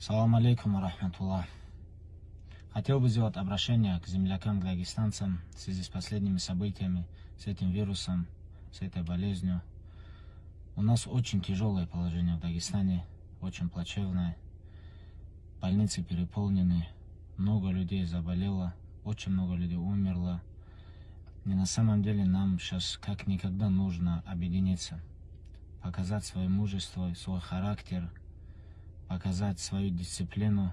Салам алейкум рахматуллах. Хотел бы сделать обращение к землякам, к дагестанцам в связи с последними событиями, с этим вирусом, с этой болезнью. У нас очень тяжелое положение в Дагестане, очень плачевное. Больницы переполнены, много людей заболело, очень много людей умерло. И на самом деле нам сейчас как никогда нужно объединиться, показать свое мужество, свой характер – показать свою дисциплину.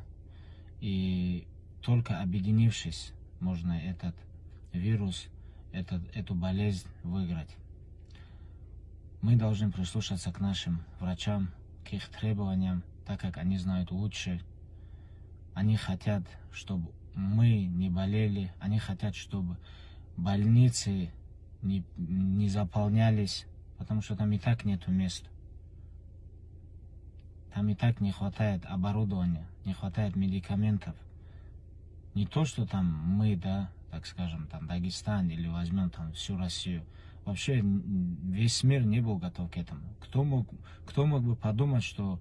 И только объединившись, можно этот вирус, этот, эту болезнь выиграть. Мы должны прислушаться к нашим врачам, к их требованиям, так как они знают лучше. Они хотят, чтобы мы не болели, они хотят, чтобы больницы не, не заполнялись, потому что там и так нету мест. Там и так не хватает оборудования, не хватает медикаментов. Не то, что там мы, да, так скажем, там Дагестан или возьмем там всю Россию. Вообще весь мир не был готов к этому. Кто мог, кто мог бы подумать, что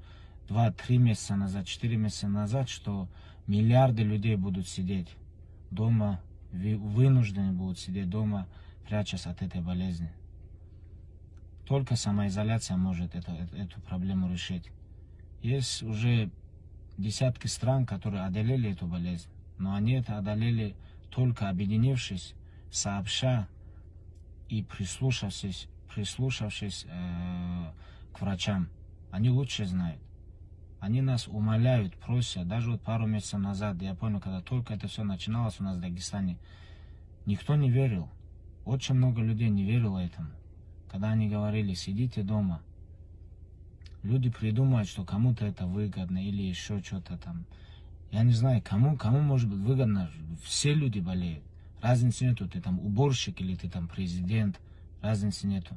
2-3 месяца назад, 4 месяца назад, что миллиарды людей будут сидеть дома, вынуждены будут сидеть дома, прячась от этой болезни. Только самоизоляция может это, эту проблему решить. Есть уже десятки стран, которые одолели эту болезнь, но они это одолели только объединившись, сообща и прислушавшись, прислушавшись э, к врачам. Они лучше знают. Они нас умоляют, просят. Даже вот пару месяцев назад, я понял, когда только это все начиналось у нас в Дагестане, никто не верил. Очень много людей не верило этому. Когда они говорили, сидите дома, люди придумают, что кому-то это выгодно или еще что-то там. Я не знаю, кому, кому может быть выгодно. Все люди болеют. Разницы нету, ты там уборщик или ты там президент. Разницы нету.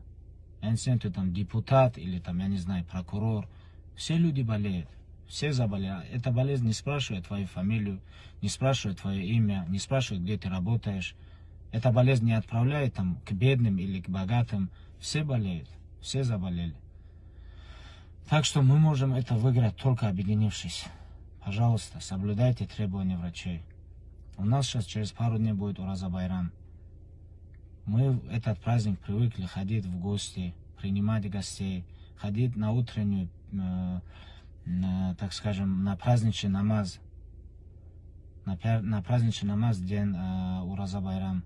Разницы нету, там депутат или там, я не знаю, прокурор. Все люди болеют. Все заболели. Эта болезнь не спрашивает твою фамилию, не спрашивает твое имя, не спрашивает, где ты работаешь. Эта болезнь не отправляет там к бедным или к богатым. Все болеют, все заболели. Так что мы можем это выиграть только объединившись. Пожалуйста, соблюдайте требования врачей. У нас сейчас через пару дней будет Ураза Байрам. Мы в этот праздник привыкли ходить в гости, принимать гостей, ходить на утреннюю, э, на, так скажем, на праздничный намаз. На, на праздничный намаз день э, Ураза Байрам.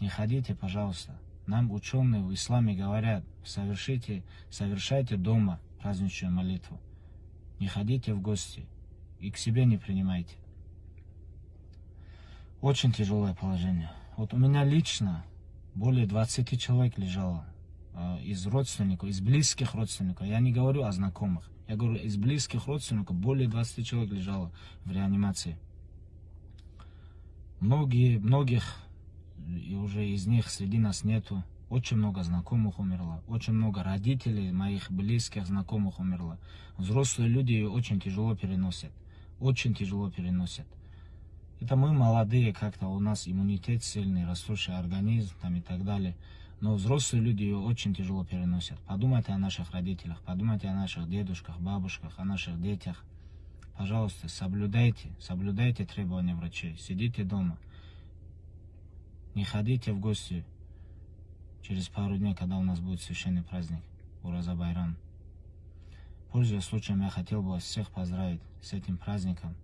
Не ходите, пожалуйста. Нам ученые в исламе говорят, совершите, совершайте дома праздничную молитву. Не ходите в гости и к себе не принимайте. Очень тяжелое положение. Вот у меня лично более 20 человек лежало э, из родственников, из близких родственников. Я не говорю о знакомых. Я говорю, из близких родственников более 20 человек лежало в реанимации. Многие, многих, и уже из них среди нас нету. Очень много знакомых умерло, очень много родителей, моих близких знакомых умерло. Взрослые люди очень тяжело переносят, очень тяжело переносят. Это мы молодые, как-то у нас иммунитет сильный, растущий организм там и так далее. Но взрослые люди ее очень тяжело переносят. Подумайте о наших родителях, подумайте о наших дедушках, бабушках, о наших детях. Пожалуйста, соблюдайте, соблюдайте требования врачей. Сидите дома. Не ходите в гости через пару дней, когда у нас будет священный праздник, Ураза Байрам. Пользуясь случаем, я хотел бы вас всех поздравить с этим праздником.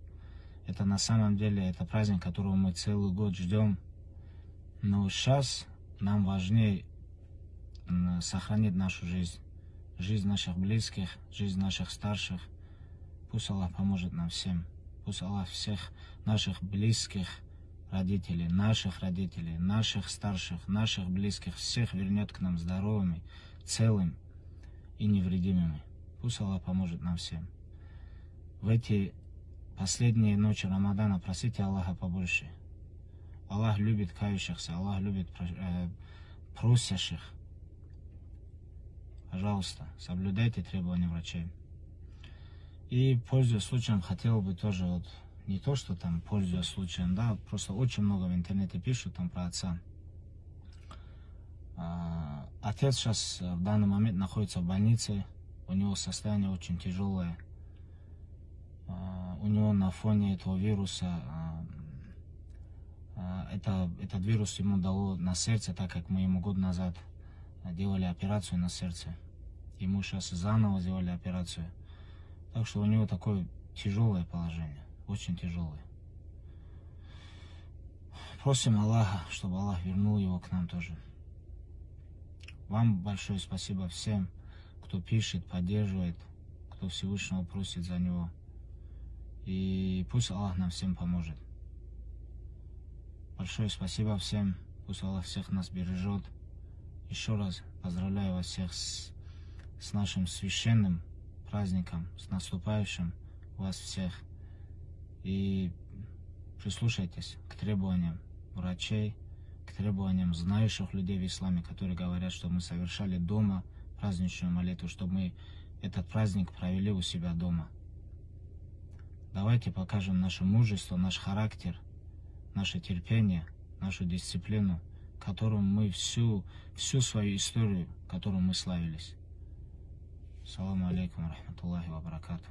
Это на самом деле, это праздник, которого мы целый год ждем. Но сейчас нам важнее сохранить нашу жизнь, жизнь наших близких, жизнь наших старших. Пусть Аллах поможет нам всем. Пусть Аллах всех наших близких, родителей, наших родителей, наших старших, наших близких, всех вернет к нам здоровыми, целым и невредимыми. Пусть Аллах поможет нам всем. В эти последние ночи Рамадана просите Аллаха побольше. Аллах любит кающихся, Аллах любит э, просящих. Пожалуйста, соблюдайте требования врачей. И, пользуясь случаем, хотел бы тоже вот не то, что там пользуясь случаем, да, просто очень много в интернете пишут там про отца. А, отец сейчас в данный момент находится в больнице, у него состояние очень тяжелое. А, у но на фоне этого вируса а, а, это, этот вирус ему дало на сердце, так как мы ему год назад делали операцию на сердце. Ему сейчас заново сделали операцию. Так что у него такое тяжелое положение, очень тяжелое. Просим Аллаха, чтобы Аллах вернул его к нам тоже. Вам большое спасибо всем, кто пишет, поддерживает, кто Всевышнего просит за него. И пусть Аллах нам всем поможет. Большое спасибо всем. Пусть Аллах всех нас бережет. Еще раз поздравляю вас всех с, с нашим священным праздником, с наступающим вас всех. И прислушайтесь к требованиям врачей, к требованиям знающих людей в исламе, которые говорят, что мы совершали дома праздничную молитву, чтобы мы этот праздник провели у себя дома. Давайте покажем наше мужество, наш характер, наше терпение, нашу дисциплину, которым мы всю, всю свою историю, которую мы славились. Саламу алейкум, рахматуллахи ва баракату.